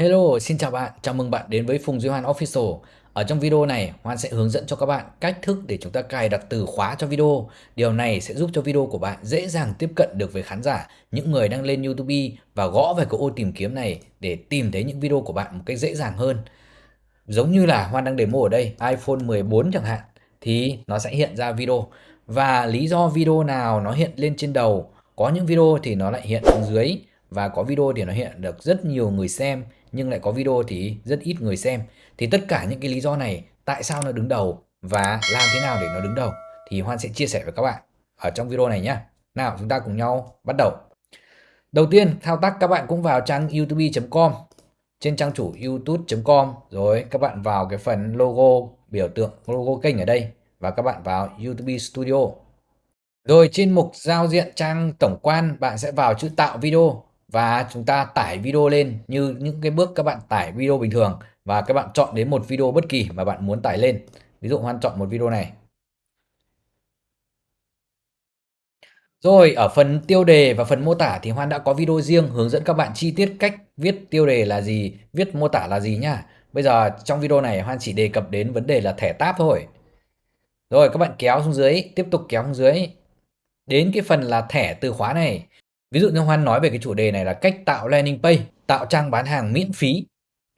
Hello, xin chào bạn, chào mừng bạn đến với Phùng Duy Hoan Official. Ở trong video này, Hoan sẽ hướng dẫn cho các bạn cách thức để chúng ta cài đặt từ khóa cho video. Điều này sẽ giúp cho video của bạn dễ dàng tiếp cận được với khán giả, những người đang lên YouTube và gõ về cái ô tìm kiếm này để tìm thấy những video của bạn một cách dễ dàng hơn. Giống như là Hoan đang demo ở đây, iPhone 14 chẳng hạn, thì nó sẽ hiện ra video. Và lý do video nào nó hiện lên trên đầu, có những video thì nó lại hiện xuống dưới và có video thì nó hiện được rất nhiều người xem nhưng lại có video thì rất ít người xem. Thì tất cả những cái lý do này, tại sao nó đứng đầu và làm thế nào để nó đứng đầu, thì Hoan sẽ chia sẻ với các bạn ở trong video này nhé nào, chúng ta cùng nhau bắt đầu. Đầu tiên, thao tác các bạn cũng vào trang youtube.com trên trang chủ youtube.com rồi các bạn vào cái phần logo, biểu tượng, logo kênh ở đây và các bạn vào YouTube Studio. Rồi trên mục giao diện trang tổng quan, bạn sẽ vào chữ tạo video và chúng ta tải video lên như những cái bước các bạn tải video bình thường và các bạn chọn đến một video bất kỳ mà bạn muốn tải lên. Ví dụ Hoan chọn một video này. Rồi ở phần tiêu đề và phần mô tả thì Hoan đã có video riêng hướng dẫn các bạn chi tiết cách viết tiêu đề là gì, viết mô tả là gì nhá. Bây giờ trong video này Hoan chỉ đề cập đến vấn đề là thẻ tab thôi. Rồi các bạn kéo xuống dưới, tiếp tục kéo xuống dưới. Đến cái phần là thẻ từ khóa này Ví dụ như Hoan nói về cái chủ đề này là cách tạo landing page, tạo trang bán hàng miễn phí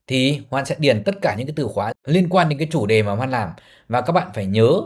thì Hoan sẽ điền tất cả những cái từ khóa liên quan đến cái chủ đề mà Hoan làm. Và các bạn phải nhớ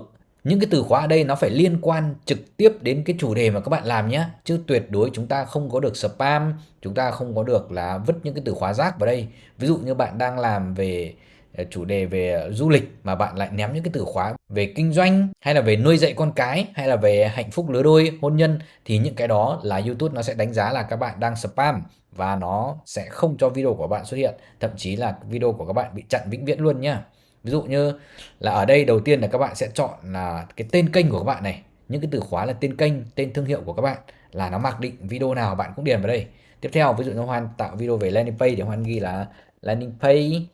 những cái từ khóa ở đây nó phải liên quan trực tiếp đến cái chủ đề mà các bạn làm nhé chứ tuyệt đối chúng ta không có được spam chúng ta không có được là vứt những cái từ khóa rác vào đây. Ví dụ như bạn đang làm về Ờ, chủ đề về ờ, du lịch mà bạn lại ném những cái từ khóa về kinh doanh hay là về nuôi dạy con cái hay là về hạnh phúc lứa đôi, hôn nhân thì những cái đó là YouTube nó sẽ đánh giá là các bạn đang spam và nó sẽ không cho video của bạn xuất hiện. Thậm chí là video của các bạn bị chặn vĩnh viễn luôn nhá. Ví dụ như là ở đây đầu tiên là các bạn sẽ chọn là cái tên kênh của các bạn này. Những cái từ khóa là tên kênh, tên thương hiệu của các bạn là nó mặc định video nào bạn cũng điền vào đây. Tiếp theo, ví dụ như hoan tạo video về landing page thì hoan ghi là landing page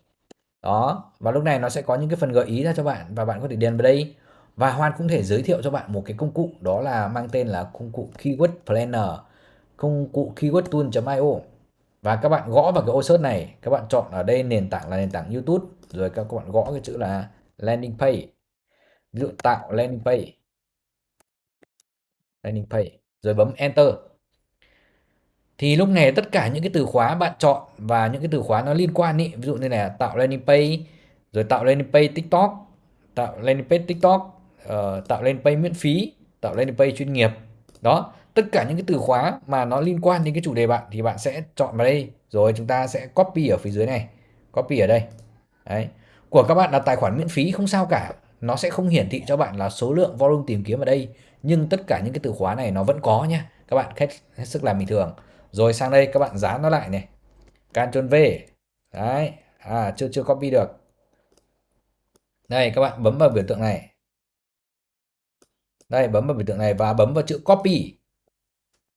đó, và lúc này nó sẽ có những cái phần gợi ý ra cho bạn và bạn có thể điền vào đây. Và Hoan cũng thể giới thiệu cho bạn một cái công cụ, đó là mang tên là công cụ Keyword Planner, công cụ keyword tool.io và các bạn gõ vào cái ô search này, các bạn chọn ở đây nền tảng là nền tảng YouTube, rồi các bạn gõ cái chữ là landing page. Ví dụ tạo landing page. Landing page, rồi bấm enter thì lúc này tất cả những cái từ khóa bạn chọn và những cái từ khóa nó liên quan ý ví dụ như là tạo landing page rồi tạo landing page tiktok tạo landing page tiktok uh, tạo landing page miễn phí tạo landing page chuyên nghiệp. Đó tất cả những cái từ khóa mà nó liên quan đến cái chủ đề bạn thì bạn sẽ chọn vào đây. Rồi chúng ta sẽ copy ở phía dưới này copy ở đây. Đấy. Của các bạn là tài khoản miễn phí không sao cả. Nó sẽ không hiển thị cho bạn là số lượng volume tìm kiếm ở đây. Nhưng tất cả những cái từ khóa này nó vẫn có nha các bạn hết, hết sức làm bình thường rồi sang đây các bạn dán nó lại này. Ctrl V. Đấy. À chưa chưa copy được. Đây, các bạn bấm vào biểu tượng này. Đây, bấm vào biểu tượng này và bấm vào chữ copy.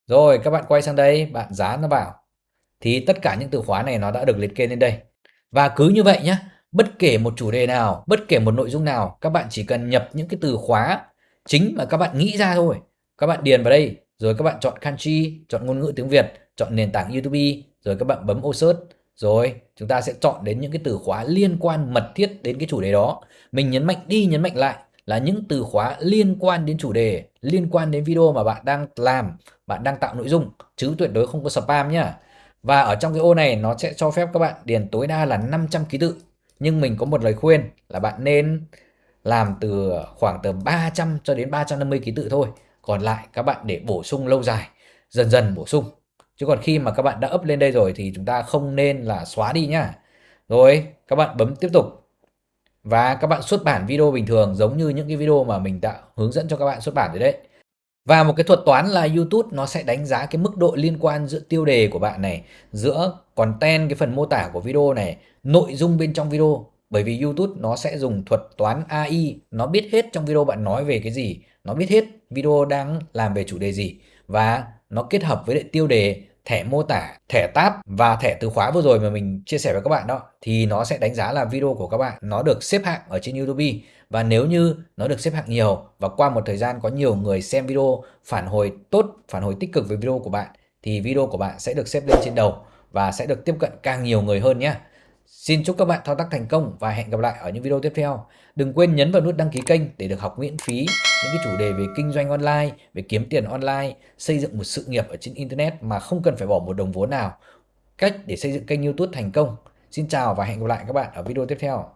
Rồi, các bạn quay sang đây, bạn dán nó vào. Thì tất cả những từ khóa này nó đã được liệt kê lên đây. Và cứ như vậy nhé bất kể một chủ đề nào, bất kể một nội dung nào, các bạn chỉ cần nhập những cái từ khóa chính mà các bạn nghĩ ra thôi. Các bạn điền vào đây, rồi các bạn chọn country chọn ngôn ngữ tiếng Việt chọn nền tảng YouTube, rồi các bạn bấm ô search. Rồi, chúng ta sẽ chọn đến những cái từ khóa liên quan mật thiết đến cái chủ đề đó. Mình nhấn mạnh đi, nhấn mạnh lại là những từ khóa liên quan đến chủ đề, liên quan đến video mà bạn đang làm, bạn đang tạo nội dung, chứ tuyệt đối không có spam nhá. Và ở trong cái ô này, nó sẽ cho phép các bạn điền tối đa là 500 ký tự. Nhưng mình có một lời khuyên là bạn nên làm từ khoảng từ 300 cho đến 350 ký tự thôi. Còn lại, các bạn để bổ sung lâu dài, dần dần bổ sung chứ còn khi mà các bạn đã up lên đây rồi thì chúng ta không nên là xóa đi nhá. Rồi các bạn bấm tiếp tục. Và các bạn xuất bản video bình thường giống như những cái video mà mình đã hướng dẫn cho các bạn xuất bản rồi đấy. Và một cái thuật toán là YouTube nó sẽ đánh giá cái mức độ liên quan giữa tiêu đề của bạn này, giữa content cái phần mô tả của video này, nội dung bên trong video. Bởi vì YouTube nó sẽ dùng thuật toán AI, nó biết hết trong video bạn nói về cái gì, nó biết hết video đang làm về chủ đề gì và nó kết hợp với lại tiêu đề thẻ mô tả, thẻ tab và thẻ từ khóa vừa rồi mà mình chia sẻ với các bạn đó thì nó sẽ đánh giá là video của các bạn nó được xếp hạng ở trên YouTube và nếu như nó được xếp hạng nhiều và qua một thời gian có nhiều người xem video phản hồi tốt, phản hồi tích cực với video của bạn thì video của bạn sẽ được xếp lên trên đầu và sẽ được tiếp cận càng nhiều người hơn nhé. Xin chúc các bạn thao tác thành công và hẹn gặp lại ở những video tiếp theo. Đừng quên nhấn vào nút đăng ký kênh để được học miễn phí những cái chủ đề về kinh doanh online, về kiếm tiền online, xây dựng một sự nghiệp ở trên internet mà không cần phải bỏ một đồng vốn nào. Cách để xây dựng kênh YouTube thành công. Xin chào và hẹn gặp lại các bạn ở video tiếp theo.